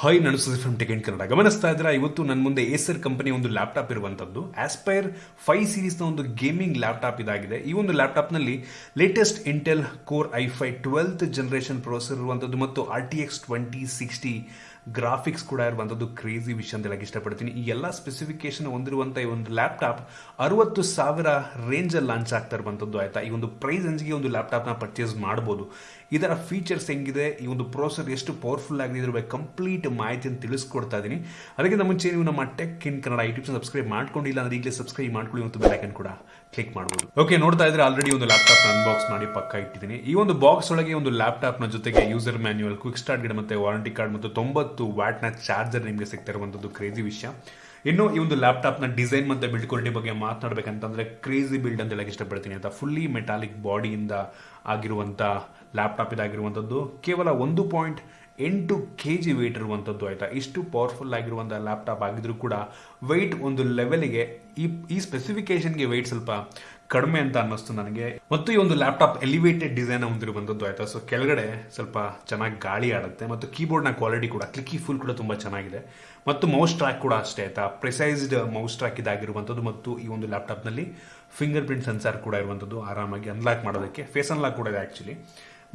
Hi ನಾನು from tech Kannada ಗಮನಿಸ್ತಾ ಇದ್ರೆ ಇವತ್ತು ನನ್ನ ಮುಂದೆ ಏಸರ್ ಕಂಪನಿ ಒಂದು ಲ್ಯಾಪ್ಟಾಪ್ ಇರುವಂಥದ್ದು ಆಸ್ಪೈರ್ ಫೈವ್ ಸೀರೀಸ್ನ ಒಂದು ಗೇಮಿಂಗ್ ಲ್ಯಾಪ್ಟಾಪ್ ಇದಾಗಿದೆ. ಈ ಒಂದು ಲ್ಯಾಪ್ಟಾಪ್ನಲ್ಲಿ latest Intel core I five twelfth generation processor ಇರುವಂಥದ್ದು ಮತ್ತು R T X twenty sixty graphics ಕೂಡ ಇರುವಂಥದ್ದು ಕ್ರೇಜಿ ವಿಷಯ ಅಂತ ಹೇಳಕ್ಕೆ ಇಷ್ಟಪಡ್ತೀನಿ. ಈ ಎಲ್ಲ ಸ್ಪೆಸಿಫಿಕೇಶನ್ ಹೊಂದಿರುವಂಥ ಈ ಒಂದು ಲ್ಯಾಪ್ಟಾಪ್ ಅರವತ್ತು ಸಾವಿರ ರೇಂಜಲ್ಲಿ ಲಾಂಚ್ ಆಗ್ತಾ ಇರುವಂಥದ್ದು ಆಯಿತಾ? ಈ ಒಂದು ಪ್ರೈಸ್ ರೇಂಜ್ಗೆ ಒಂದು ಲ್ಯಾಪ್ಟಾಪ್ನ ಪರ್ಚೇಸ್ ಮಾಡ್ಬೋದು. ಇದರ ಫೀಚರ್ಸ್ ಹೆಂಗಿದೆ? ಈ ಒಂದು ಪ್ರೊಸೆಸರ್ ಎಷ್ಟು ಪವರ್ಫುಲ್ ಆಗಿದೆ? ಇದ್ರ ಬಗ್ಗೆ ಕಂಪ್ಲೀಟ್ ಮಾಹಿತಿಯನ್ನು ತಿಳಿಸ್ಕೊಡ್ತಾ ಇದ್ದೀನಿ. ಅದಕ್ಕಿಂತ ಮುಂಚೆ ನೀವು ನಮ್ಮ tech in Kannada YouTube subscribe ಮಾಡ್ಕೊಂಡಿಲ್ಲ ಅಂದ್ರೆ ಈಗಲೇ ಸಬ್ಸ್ಕ್ರೈಬ್ ಮಾಡ್ಕೊಳ್ಳಿ ಮತ್ತು ಬೆಲ್ಲೈಕನ್ ಕೂಡ ಕ್ಲಿಕ್ ಮಾಡ್ಬೋದು. ಓಕೆ ನೋಡ್ತಾ ಇದ್ರೆ ಆಲ್ರೆಡಿ ಒಂದು ಲ್ಯಾಪ್ಟಾಪ್ ಅನ್ಬಾಕ್ಸ್ ಮಾಡಿ ಪಕ್ಕ ಇಟ್ಟಿದ್ದೀನಿ. ಈ ಒಂದು ಬಾಕ್ಸ್ ಒಳಗೆ ಒಂದು ಲ್ಯಾಪ್ಟಾಪ್ನ ಜೊತೆಗೆ ಯೂಸರ್ ಮ್ಯಾನ್ಯುವಲ್ ಕ್ವಿಕ್ ಸ್ಟಾರ್ಟ್ ಗಿಡ ಮತ್ತೆ ವಾರಂಟಿ ಕಾರ್ಡ್ ಮತ್ತು ತೊಂಬತ್ತು ವ್ಯಾಟ್ನ ಚಾರ್ಜರ್ ನಿಮಗೆ ಸಿಗ್ತಾ ಇರುವಂಥದ್ದು ಕ್ರೇಜಿ ವಿಷಯ. ಇನ್ನು ಈ ಒಂದು ಲ್ಯಾಪ್ಟಾಪ್ನ ಡಿಸೈನ್ ಮತ್ತೆ ಬಿಲ್ಡ್ ಕ್ವಾಲಿಟಿ ಬಗ್ಗೆ ಮಾತನಾಡಬೇಕಂತಂದ್ರೆ ಕ್ರೇಜಿ ಬಿಲ್ಡ್ ಅಂತ ಹೇಳಕ್ಕೆ ಇಷ್ಟಪಡ್ತೀನಿ. ಅಂತ ಫುಲ್ಲಿ ಮೆಟಾಲಿಕ್ ಬಾಡಿಯಿಂದ ಆಗಿರುವಂತ ಲ್ಯಾಪ್ಟಾಪ್ ಇದಾಗಿರುವಂಥದ್ದು. ಕೇವಲ ಒಂದು ಪಾಯಿಂಟ್ ಎಂಟು ಕೆ ಜಿ ವೆಯ್ಟ್ ಇರುವಂಥದ್ದು ಆಯಿತಾ? ಇಷ್ಟು ಪವರ್ಫುಲ್ ಆಗಿರುವಂಥ ಲ್ಯಾಪ್ಟಾಪ್ ಆಗಿದ್ರೂ ಕೂಡ ವೆಯ್ಟ್ ಒಂದು ಲೆವೆಲ್ಗೆ ಈ ಈ ಸ್ಪೆಸಿಫಿಕೇಶನ್ಗೆ ವೆಯ್ಟ್ ಸ್ವಲ್ಪ ಕಡಿಮೆ ಅಂತ ಅನ್ನಿಸ್ತು ನನಗೆ. ಮತ್ತು ಈ ಒಂದು ಲ್ಯಾಪ್ಟಾಪ್ ಎಲಿವೇಟೆಡ್ ಡಿಸೈನ್ ಹೊಂದಿರುವಂಥದ್ದು ಆಯಿತಾ? ಸೊ ಕೆಳಗಡೆ ಸ್ವಲ್ಪ ಚೆನ್ನಾಗಿ ಗಾಳಿ ಆಡುತ್ತೆ ಮತ್ತು ಕೀಬೋರ್ಡ್ನ ಕ್ವಾಲಿಟಿ ಕೂಡ ಕ್ಲಿಕ್ಕಿ ಫುಲ್ ಕೂಡ ತುಂಬ ಚೆನ್ನಾಗಿದೆ. ಮತ್ತು ಮೌಸ್ ಟ್ರ್ಯಾಕ್ ಕೂಡ ಅಷ್ಟೇ ಆಯಿತಾ? ಪ್ರಿಸೈಸ್ಡ್ ಮೌಸ್ ಟ್ರ್ಯಾಕ್ ಇದಾಗಿರುವಂಥದ್ದು ಮತ್ತು ಈ ಒಂದು ಲ್ಯಾಪ್ಟಾಪ್ನಲ್ಲಿ ಫಿಂಗರ್ ಪ್ರಿಂಟ್ ಸೆನ್ಸಾರ್ ಕೂಡ ಇರುವಂಥದ್ದು ಆರಾಮಾಗಿ ಅನ್ಲಾಕ್ ಮಾಡೋದಕ್ಕೆ ಫೇಸ್ ಅನ್ಲಾಕ್ ಕೂಡ ಇದೆ ಆ್ಯಕ್ಚುಲಿ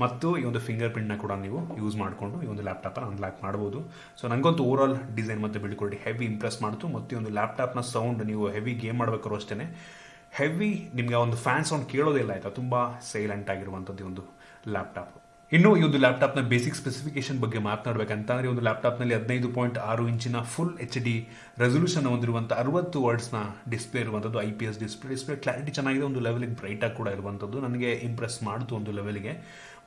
ಮತ್ತು ಈ ಒಂದು ಫಿಂಗರ್ ಪ್ರಿಂಟ್ನ ಕೂಡ ನೀವು ಯೂಸ್ ಮಾಡಿಕೊಂಡು ಈ ಒಂದು ಲ್ಯಾಪ್ಟಾಪನ್ನು ಅನ್ಲಾಕ್ ಮಾಡ್ಬೋದು. ಸೊ ನನಗಂತೂ ಓವರ್ ಆಲ್ ಡಿಸೈನ್ ಮತ್ತು ಕ್ವಾಲಿಟಿ ಹೆವಿ ಇಂಪ್ರೆಸ್ ಮಾಡ್ತು. ಮತ್ತು ಈ ಒಂದು ಲ್ಯಾಪ್ಟಾಪ್ನ ಸೌಂಡ್ ನೀವು ಹೆವಿ ಗೇಮ್ ಮಾಡಬೇಕಾದ್ರೂ ಅಷ್ಟೇ ಹೆವಿ ನಿಮಗೆ ಒಂದು ಫ್ಯಾನ್ ಸೌಂಡ್ ಕೇಳೋದಿಲ್ಲ ಆಯಿತಾ? ತುಂಬ ಸೈಲೆಂಟ್ ಆಗಿರುವಂಥದ್ದು ಒಂದು ಲ್ಯಾಪ್ಟಾಪ್ ಇನ್ನು ಈ ಒಂದು ಲ್ಯಾಪ್ಟಾಪ್ನ ಬೇಸಿಕ್ ಸ್ಪೆಸಿಫಿಕೇಶನ್ ಬಗ್ಗೆ ಮಾತನಾಡಬೇಕಂತಂದ್ರೆ ಒಂದು ಲ್ಯಾಪ್ಟಾಪ್ನಲ್ಲಿ ಹದಿನೈದು ಪಾಯಿಂಟ್ ಆರು ಇಂಚಿನ ಫುಲ್ ಎಚ್ ಡಿ ರೆಸೊಲ್ಯೂಷನ್ ಹೊಂದಿರುವಂಥ ಅರವತ್ತು ವರ್ಡ್ಸ್ನ ಡಿಸ್ಪ್ಲೇ ಇರುವಂಥದ್ದು I P S display display clarity ಚೆನ್ನಾಗಿದೆ, ಒಂದು ಲೆವೆಲಿಗೆ ಬ್ರೈಟಾಗಿ ಕೂಡ ಇರುವಂಥದ್ದು. ನನಗೆ ಇಂಪ್ರೆಸ್ ಮಾಡಿತು ಒಂದು ಲೆವೆಲ್ಗೆ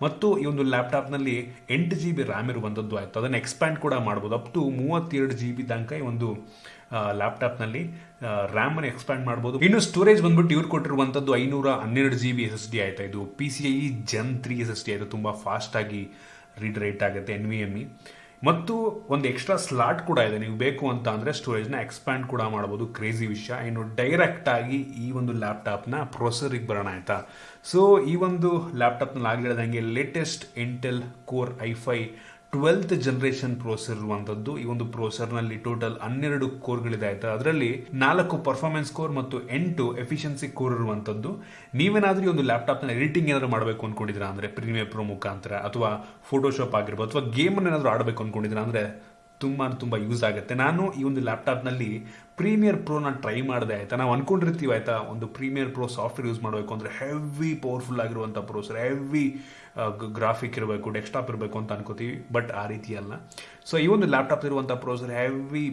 ಮತ್ತು ಈ ಒಂದು ಲ್ಯಾಪ್ಟಾಪ್ನಲ್ಲಿ ಎಂಟು ಜಿ ಬಿ ರ್ಯಾಮ್ ಇರುವಂಥದ್ದು ಆಯಿತು. ಅದನ್ನು ಎಕ್ಸ್ಪ್ಯಾಂಡ್ ಕೂಡ ಮಾಡ್ಬೋದು. ಅಪ್ ಟು ಮೂವತ್ತೆರಡು ಜಿ ಬಿ ತನಕ ಈ ಒಂದು ಲ್ಯಾಪ್ಟಾಪ್ನಲ್ಲಿ ರ್ಯಾಮ್ ಅನ್ನು ಎಕ್ಸ್ಪ್ಯಾಂಡ್ ಮಾಡ್ಬೋದು. ಇನ್ನು ಸ್ಟೋರೇಜ್ ಬಂದ್ಬಿಟ್ಟು ಇವ್ರು ಕೊಟ್ಟಿರುವಂಥದ್ದು ಐನೂರ ಹನ್ನೆರಡು G B S S D ಆಯ್ತಾ. ಇದು P C I gen three S S D ಆಯಿತು. ತುಂಬ ಫಾಸ್ಟಾಗಿ ರೀಡ್ ರೇಟ್ ಆಗುತ್ತೆ ಎನ್ ವಿ ಎಂ ಇ ಮತ್ತು ಒಂದು ಎಕ್ಸ್ಟ್ರಾ ಸ್ಲಾಟ್ ಕೂಡ ಇದೆ. ನೀವು ಬೇಕು ಅಂತ ಅಂದರೆ ಸ್ಟೋರೇಜ್ನ ಎಕ್ಸ್ಪ್ಯಾಂಡ್ ಕೂಡ ಮಾಡ್ಬೋದು. ಕ್ರೇಜಿ ವಿಷಯ. ಇನ್ನು ಡೈರೆಕ್ಟ್ ಆಗಿ ಈ ಒಂದು ಲ್ಯಾಪ್ಟಾಪ್ನ ಪ್ರೊಸೆಸರಿಗೆ ಬರೋಣ ಆಯಿತಾ? ಸೊ ಈ ಒಂದು ಲ್ಯಾಪ್ಟಾಪ್ನಲ್ಲಿ ಆಗಿರೋದಂಗೆ latest Intel core I five twelfth generation processor ಇರುವಂತದ್ದು. ಈ ಒಂದು ಪ್ರೋಸೆಸರ್ನಲ್ಲಿ ಟೋಟಲ್ ಹನ್ನೆರಡು ಕೋರ್ಗಳಿದೆ ಆಯ್ತಾ ಅದರಲ್ಲಿ ನಾಲ್ಕು ಪರ್ಫಾರ್ಮೆನ್ಸ್ ಕೋರ್ ಮತ್ತು ಎಂಟು ಎಫಿಷಿಯನ್ಸಿ ಕೋರ್ ಇರುವಂತದ್ದು. ನೀವೇನಾದ್ರೂ ಒಂದು ನ ಎಡಿಟಿಂಗ್ ಏನಾದ್ರು ಮಾಡಬೇಕು ಅನ್ಕೊಂಡಿದ್ರ ಅಂದ್ರೆ ಪ್ರೀಮಿಯರ್ ಪ್ರೋ ಮುಖಾಂತರ ಅಥವಾ ಫೋಟೋಶಾಪ್ ಆಗಿರ್ಬೋದು ಅಥವಾ ಗೇಮ್ ಏನಾದ್ರು ಆಡಬೇಕು ಅನ್ಕೊಂಡಿದ್ರ ಅಂದ್ರೆ ತುಂಬ ತುಂಬ ಯೂಸ್ ಆಗುತ್ತೆ. ನಾನು ಈ ಒಂದು ಲ್ಯಾಪ್ಟಾಪ್ನಲ್ಲಿ ಪ್ರೀಮಿಯರ್ ಪ್ರೋನ ಟ್ರೈ ಮಾಡಿದೆ, ಆಯ್ತಾ? ನಾವು ಅನ್ಕೊಂಡಿರ್ತೀವಿ, ಆಯ್ತಾ? ಒಂದು ಪ್ರೀಮಿಯರ್ ಪ್ರೋ ಸಾಫ್ಟ್ವೇರ್ ಯೂಸ್ ಮಾಡಬೇಕು ಅಂದರೆ ಹೆವಿ ಪವರ್ಫುಲ್ ಆಗಿರುವಂಥ ಪ್ರೋಸರ್ ಹೆವಿ ಗ್ರಾಫಿಕ್ ಇರಬೇಕು ಡೆಸ್ಕ್ಟಾಪ್ ಇರಬೇಕು ಅಂತ ಅನ್ಕೋತೀವಿ ಬಟ್ ಆ ರೀತಿ ಅಲ್ಲ. ಸೊ ಈ ಒಂದು ಲ್ಯಾಪ್ಟಾಪ್ ಇರುವಂಥ ಪ್ರೋಸರ್ ಹೆವಿ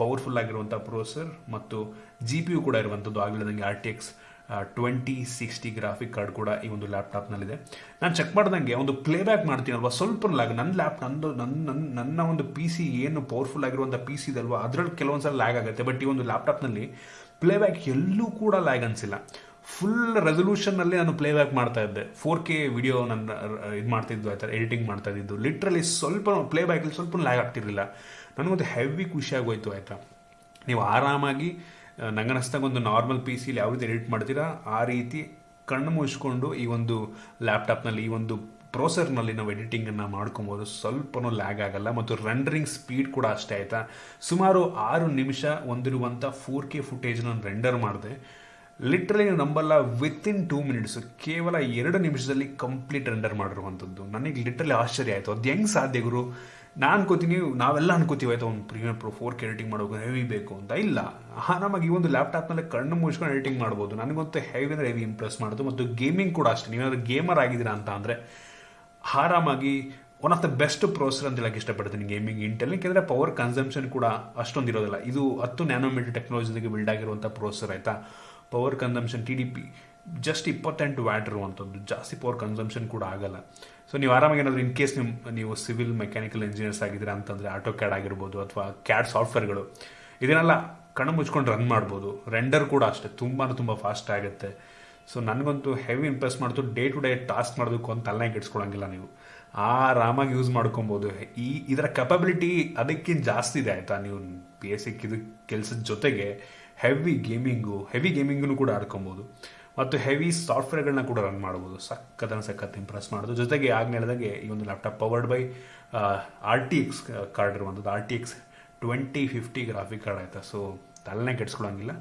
ಪವರ್ಫುಲ್ ಆಗಿರುವಂಥ ಪ್ರೋಸರ್ ಮತ್ತು ಜಿ ಪಿ ಯು ಕೂಡ ಇರುವಂಥದ್ದು ಆಗಲಿದಂಗೆ R T X twenty sixty graphic card ಕೂಡ ಈ ಒಂದು ಲ್ಯಾಪ್ಟಾಪ್ನಲ್ಲಿದೆ ನಾನು ಚೆಕ್ ಮಾಡ್ದಂಗೆ ಒಂದು ಪ್ಲೇಬ್ಯಾಕ್ ಮಾಡ್ತೀನಲ್ವ? ಸ್ವಲ್ಪ ಲ್ಯಾಗ್ ನನ್ನ ಲ್ಯಾಪ್ ನಂದು ನನ್ನ ನನ್ನ ನನ್ನ ಒಂದು ಪಿ ಸಿ ಏನು ಪವರ್ಫುಲ್ ಆಗಿರುವಂಥ ಪಿ ಸಿ ಇದಲ್ವ? ಅದರಲ್ಲಿ ಕೆಲವೊಂದು ಸಲ ಲ್ಯಾಗ್ ಆಗುತ್ತೆ. ಬಟ್ ಈ ಒಂದು ಲ್ಯಾಪ್ಟಾಪ್ನಲ್ಲಿ ಪ್ಲೇಬ್ಯಾಕ್ ಎಲ್ಲೂ ಕೂಡ ಲ್ಯಾಗ್ ಅನಿಸಿಲ್ಲ. ಫುಲ್ ರೆಸೊಲ್ಯೂಷನ್ನಲ್ಲಿ ನಾನು ಪ್ಲೇಬ್ಯಾಕ್ ಮಾಡ್ತಾ ಇದ್ದೆ. ಫೋರ್ ಕೆ ವಿಡಿಯೋ ನನ್ನ ಇದು ಮಾಡ್ತಿದ್ದು ಆಯ್ತಾ ಎಡಿಟಿಂಗ್ ಮಾಡ್ತಾ ಇದ್ದು ಲಿಟ್ರಲಿ ಸ್ವಲ್ಪ ಪ್ಲೇಬ್ಯಾಕಲ್ಲಿ ಸ್ವಲ್ಪ ಲ್ಯಾಗ್ ಆಗ್ತಿರಲಿಲ್ಲ. ನನಗೊಂದು ಹೆವಿ ಖುಷಿಯಾಗೋಯ್ತು ಆಯಿತಾ? ನೀವು ಆರಾಮಾಗಿ ನಂಗನಿಸ್ದಾಗ ಒಂದು ನಾರ್ಮಲ್ ಪಿ ಸಿಲಿ ಯಾವ ರೀತಿ ಎಡಿಟ್ ಮಾಡ್ತೀರಾ, ಆ ರೀತಿ ಕಣ್ಣು ಮುಚ್ಕೊಂಡು ಈ ಒಂದು ಲ್ಯಾಪ್ಟಾಪ್ನಲ್ಲಿ ಈ ಒಂದು ಪ್ರೋಸರ್ನಲ್ಲಿ ನಾವು ಎಡಿಟಿಂಗನ್ನು ಮಾಡ್ಕೊಬೋದು. ಸ್ವಲ್ಪನೂ ಲ್ಯಾಗ್ ಆಗಲ್ಲ ಮತ್ತು ರೆಂಡರಿಂಗ್ ಸ್ಪೀಡ್ ಕೂಡ ಅಷ್ಟೇ ಆಯಿತಾ? ಸುಮಾರು ಆರು ನಿಮಿಷ ಹೊಂದಿರುವಂಥ ಫೋರ್ ಕೆ ಫುಟೇಜ್ ನಾನು ರೆಂಡರ್ ಮಾಡಿದೆ. ಲಿಟ್ರಲಿ ನಂಬಲ್ಲ ವಿತ್ ಇನ್ ಟೂ ಮಿನಿಟ್ಸ್ ಕೇವಲ ಎರಡು ನಿಮಿಷದಲ್ಲಿ ಕಂಪ್ಲೀಟ್ ರೆಂಡರ್ ಮಾಡಿರುವಂಥದ್ದು. ನನಗೆ ಲಿಟ್ರಲಿ ಆಶ್ಚರ್ಯ ಆಯಿತು. ಅದು ಹೆಂಗೆ ಸಾಧ್ಯ ಗುರು? ನಾನು ಅನ್ಕೋತೀನಿ, ನಾವೆಲ್ಲ ಅನ್ಕೋತೀವಿ, ಆಯ್ತು, ಒಂದು premiere pro four K editing ಮಾಡೋದು ಹೆವಿ ಬೇಕು ಅಂತ. ಇಲ್ಲ. ನಮಗೆ ಈ ಒಂದು ಲ್ಯಾಪ್ಟಾಪ್ನಲ್ಲಿ ಕಣ್ಣು ಮುಚ್ಕೊಂಡು ಎಡಿಟಿಂಗ್ ಮಾಡ್ಬೋದು. ನನಗಂತೂ ಹೆವಿ ಅಂದರೆ ಹೆವಿ ಇಂಪ್ರೆಸ್ ಮಾಡೋದು. ಮತ್ತು ಗೇಮಿಂಗ್ ಕೂಡ ಅಷ್ಟೇ. ನೀವೇನಾದ್ರು ಗೇಮರ್ ಆಗಿದ್ದೀರಾ ಅಂತ ಅಂದರೆ, ಆರಾಮಾಗಿ one of the best processor ಅಂತ ಹೇಳಕ್ಕೆ ಇಷ್ಟಪಡ್ತೀನಿ ಗೇಮಿಂಗ್ ಇಂಟೆಲ್ ಯಾಕೆಂದರೆ ಪವರ್ ಕನ್ಸಂಪ್ಷನ್ ಕೂಡ ಅಷ್ಟೊಂದು ಇರೋದಿಲ್ಲ. ಇದು ಹತ್ತು ನ್ಯಾನೋಮೀಟರ್ ಟೆಕ್ನಾಲಜಿಗೆ ಬಿಲ್ಡ್ ಆಗಿರುವಂಥ ಪ್ರೋಸರ್ ಆಯಿತಾ? Power consumption T D P just ಇಪ್ಪತ್ತೆಂಟು ವ್ಯಾಟ್ ಇರುವಂಥದ್ದು. ಜಾಸ್ತಿ ಪವರ್ ಕನ್ಸಂಪ್ಷನ್ ಕೂಡ ಆಗಲ್ಲ. ಸೊ ನೀವು ಆರಾಮಾಗಿ ಏನಾದರೂ ಇನ್ ಕೇಸ್ ನಿಮ್ಮ ನೀವು ಸಿವಿಲ್ ಮೆಕ್ಯಾನಿಕಲ್ ಇಂಜಿನಿಯರ್ಸ್ ಆಗಿದ್ದೀರಾ ಅಂತಂದರೆ ಆಟೋ ಕ್ಯಾಡ್ ಆಗಿರ್ಬೋದು ಅಥವಾ ಕ್ಯಾಡ್ ಸಾಫ್ಟ್ವೇರ್ಗಳು ಇದನ್ನೆಲ್ಲ ಕಣ್ಣು ಮುಚ್ಕೊಂಡು ರನ್ ಮಾಡ್ಬೋದು. ರೆಂಡರ್ ಕೂಡ ಅಷ್ಟೇ ತುಂಬಾ ತುಂಬ ಫಾಸ್ಟ್ ಆಗುತ್ತೆ. ಸೊ ನನಗಂತೂ ಹೆವಿ ಇಂಪ್ರೆಸ್ ಮಾಡ್ತು ಡೇ ಟು ಡೇ ಟಾಸ್ಕ್ ಮಾಡೋದಕ್ಕೂ ಅಂತ ತಲೆ ಇಟ್ಸ್ಕೊಳಂಗಿಲ್ಲ ನೀವು. ಆರಾಮಾಗಿ ಯೂಸ್ ಮಾಡ್ಕೊಬೋದು. ಈ ಇದರ ಕೆಪಬಿಲಿಟಿ ಅದಕ್ಕಿಂತ ಜಾಸ್ತಿ ಇದೆ, ಆಯಿತಾ? ನೀವು ಬೇಸಿಕ್ ಇದು ಕೆಲಸದ ಜೊತೆಗೆ ಹೆವಿ ಗೇಮಿಂಗು ಹೆವಿ ಗೇಮಿಂಗು ಕೂಡ ಆಡ್ಕೊಬೋದು. ಮತ್ತು ಹೆವಿ ಸಾಫ್ಟ್ವೇರ್ಗಳನ್ನ ಕೂಡ ರನ್ ಮಾಡ್ಬೋದು ಸಕ್ಕತ್ತನ ಸಖತ್ ಇಂಪ್ರೆಸ್ ಮಾಡೋದು. ಜೊತೆಗೆ ಆಗ ಹೇಳಿದಾಗೆ ಈ ಒಂದು laptop powered by R T X card ಇರುವಂಥದ್ದು R T X twenty fifty graphic card ಆಯಿತಾ? ಸೊ ತಲೆನೇ ಕೆಡ್ಸ್ಕೊಳಂಗಿಲ್ಲ.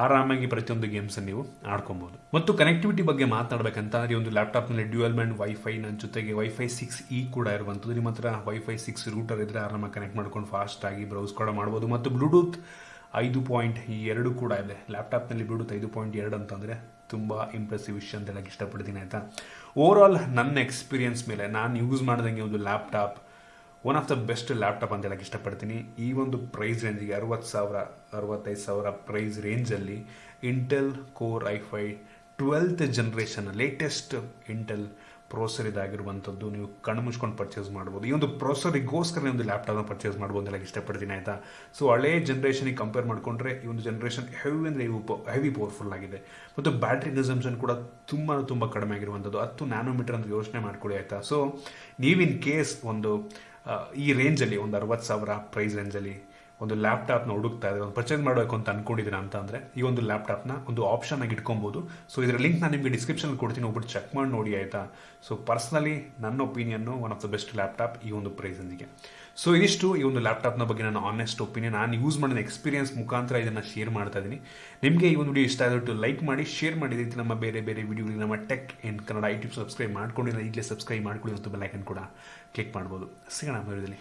ಆರಾಮಾಗಿ ಪ್ರತಿಯೊಂದು ಗೇಮ್ಸನ್ನು ನೀವು ಆಡ್ಕೊಬೋದು ಮತ್ತು ಕನೆಕ್ಟಿವಿಟಿ ಬಗ್ಗೆ ಮಾತಾಡಬೇಕಂತಂದ್ರೆ ಈ ಒಂದು ಲ್ಯಾಪ್ಟಾಪ್ನಲ್ಲಿ ಡ್ಯೂಯಲ್ ಬ್ಯಾಂಡ್ ವೈಫೈ ನನ್ನ ಜೊತೆಗೆ ವೈಫೈ ಸಿಕ್ಸ್ ಇ ಕೂಡ ಇರುವಂಥದ್ದು ನಿಮ್ಮ ಹತ್ರ ವೈಫೈ ಸಿಕ್ಸ್ ರೂಟರ್ ಇದ್ದರೆ ಆರಾಮಾಗಿ ಕನೆಕ್ಟ್ ಮಾಡ್ಕೊಂಡು ಫಾಸ್ಟಾಗಿ ಬ್ರೌಸ್ ಕೂಡ ಮಾಡ್ಬೋದು ಮತ್ತು ಬ್ಲೂಟೂತ್ ಐದು ಪಾಯಿಂಟ್ ಎರಡು ಕೂಡ ಇದೆ. ಲ್ಯಾಪ್ಟಾಪ್ನಲ್ಲಿ ಬ್ಲೂಟೂತ್ ಐದು ಪಾಯಿಂಟ್ ಎರಡು ಅಂತಂದರೆ ತುಂಬ ಇಂಪ್ರೆಸಿವ್ ವಿಷಯ ಅಂತ ಹೇಳಕ್ಕೆ ಇಷ್ಟಪಡ್ತೀನಿ, ಆಯಿತಾ? ಓವರ್ ಆಲ್ ನನ್ನ ಎಕ್ಸ್ಪೀರಿಯನ್ಸ್ ಮೇಲೆ ನಾನು ಯೂಸ್ ಮಾಡಿದಂಗೆ ಒಂದು laptop one of the best laptop ಅಂತ ಹೇಳಕ್ಕೆ ಇಷ್ಟಪಡ್ತೀನಿ. ಈ ಒಂದು ಪ್ರೈಸ್ ರೇಂಜಿಗೆ ಅರವತ್ತು ಸಾವಿರ, ಅರವತ್ತೈದು ಸಾವಿರ ಪ್ರೈಸ್ ರೇಂಜಲ್ಲಿ Intel core i five twelfth generation latest Intel processor ಇದಾಗಿರುವಂಥದ್ದು ನೀವು ಕಣ್ಣು ಮುಚ್ಕೊಂಡು ಪರ್ಚೇಸ್ ಮಾಡ್ಬೋದು. ಈ ಒಂದು ಪ್ರೋಸರಿಗೋಸ್ಕರ ಒಂದು ಲ್ಯಾಪ್ಟಾಪ್ನ ಪರ್ಚೇಸ್ ಮಾಡ್ಬೋದು ಅಂತ ಇಷ್ಟಪಡ್ತೀನಿ, ಆಯಿತಾ? ಸೊ ಹಳೆ ಜನ್ರೇಷನಿಗೆ ಕಂಪೇರ್ ಮಾಡಿಕೊಂಡ್ರೆ ಈ ಒಂದು ಜನ್ರೇಷನ್ ಹೆವಿ ಅಂದರೆ ಹೆವಿ ಪವರ್ಫುಲ್ ಆಗಿದೆ. ಮತ್ತು ಬ್ಯಾಟ್ರಿ ಕನ್ಸಂಪ್ಷನ್ ಕೂಡ ತುಂಬ ತುಂಬ ಕಡಿಮೆ ಆಗಿರುವಂಥದ್ದು. ಹತ್ತು ನ್ಯಾನೋಮೀಟರ್ ಅಂತ ಯೋಚನೆ ಮಾಡ್ಕೊಳ್ಳಿ, ಆಯಿತಾ? ಸೊ ನೀವಿನ್ ಕೇಸ್ ಒಂದು ಈ ರೇಂಜಲ್ಲಿ ಒಂದು ಅರವತ್ತು ಸಾವಿರ ಪ್ರೈಸ್ ರೇಂಜಲ್ಲಿ ಒಂದು ಲ್ಯಾಪ್ಟಾಪ್ನ ಹುಡುಕ್ತಾ ಇದ್ರೆ ಒಂದು ಪರ್ಚೇಸ್ ಮಾಡಬೇಕು ಅಂತ ಅನ್ಕೊಂಡಿದ್ದೀರಾ ಅಂತ ಅಂದರೆ, ಈ ಒಂದು ಲ್ಯಾಪ್ಟಾಪ್ನ ಒಂದು ಆಪ್ಷನ್ ಆಗಿ ಇಟ್ಕೊಬೋದು. ಸೊ ಇದರ ಲಿಂಕ್ ನಾನು ನಿಮಗೆ ಡಿಸ್ಕ್ರಿಪ್ಷನ್ ಕೊಡ್ತೀನಿ ಒಬ್ಬರು ಚೆಕ್ ಮಾಡಿ ನೋಡಿ, ಆಯಿತಾ? ಸೊ ಪರ್ಸ್ನಲಿ ನನ್ನ opinion one of the best laptop ಈ ಒಂದು ಪ್ರೈಸಂದಿಗೆ ಸೊ ಇದಿಷ್ಟು ಈ ಒಂದು ಲ್ಯಾಪ್ಟಾಪ್ನ ಬಗ್ಗೆ ನಾನು ಆನೆಸ್ಟ್ ಒಪಿನಿಯನ್ ನಾನು ಯೂಸ್ ಮಾಡಿದ ಎಕ್ಸ್ಪೀರಿಯನ್ಸ್ ಮುಖಾಂತರ ಇದನ್ನು ಶೇರ್ ಮಾಡ್ತಾ ಇದ್ದೀನಿ ನಿಮಗೆ ಈ ಒಂದು ವಿಡಿಯೋ ಇಷ್ಟ ಆದಟ್ಟು ಲೈಕ್ ಮಾಡಿ ಶೇರ್ ಮಾಡಿ. ರೀತಿ ನಮ್ಮ ಬೇರೆ ಬೇರೆ ವಿಡಿಯೋಗಳಿಗೆ ನಮ್ಮ tech in Kannada YouTube subscribe ಮಾಡ್ಕೊಂಡಿಲ್ಲ, ಈಗಲೇ ಸಬ್ಸ್ಕ್ರೈಬ್ ಮಾಡ್ಕೊಳ್ಳಿ ಮತ್ತು ಬೆಲ್ಲೈಕನ್ ಕೂಡ ಕ್ಲಿಕ್ ಮಾಡ್ಬೋದು. ಸಿಗೋಣ ವಿಡಿಯೋದಲ್ಲಿ.